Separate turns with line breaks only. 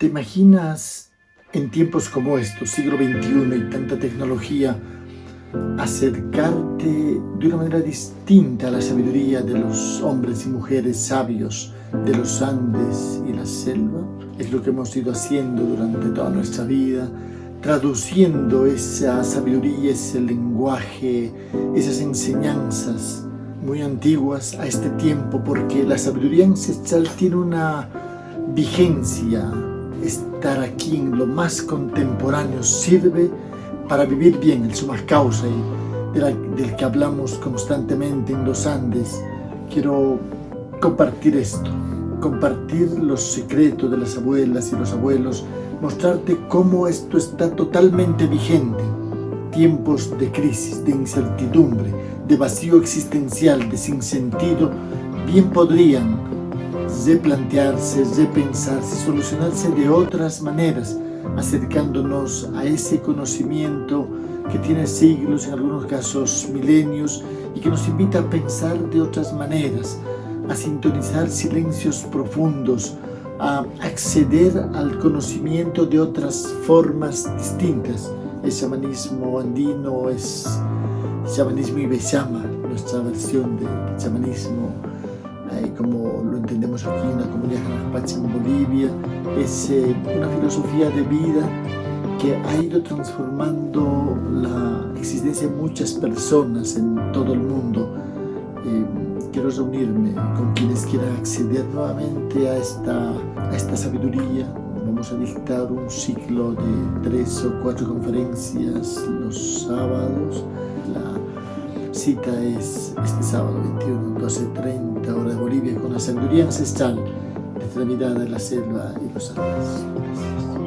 ¿Te imaginas en tiempos como estos, siglo XXI y tanta tecnología, acercarte de una manera distinta a la sabiduría de los hombres y mujeres sabios de los Andes y la selva? Es lo que hemos ido haciendo durante toda nuestra vida, traduciendo esa sabiduría, ese lenguaje, esas enseñanzas muy antiguas a este tiempo, porque la sabiduría ancestral tiene una vigencia estar aquí en lo más contemporáneo sirve para vivir bien, el suma causa y del que hablamos constantemente en los Andes. Quiero compartir esto, compartir los secretos de las abuelas y los abuelos, mostrarte cómo esto está totalmente vigente. Tiempos de crisis, de incertidumbre, de vacío existencial, de sinsentido, bien podrían replantearse, repensarse, solucionarse de otras maneras, acercándonos a ese conocimiento que tiene siglos, en algunos casos milenios, y que nos invita a pensar de otras maneras, a sintonizar silencios profundos, a acceder al conocimiento de otras formas distintas. El chamanismo andino es chamanismo ibexama, nuestra versión del chamanismo eh, como lo entendemos aquí en la comunidad Janapache en Bolivia, es eh, una filosofía de vida que ha ido transformando la existencia de muchas personas en todo el mundo. Eh, quiero reunirme con quienes quieran acceder nuevamente a esta, a esta sabiduría. Vamos a dictar un ciclo de tres o cuatro conferencias los sábados. Cita es este sábado 21, 12.30 hora de Bolivia con la sabiduría ancestral de la mirada de la selva y los Andes.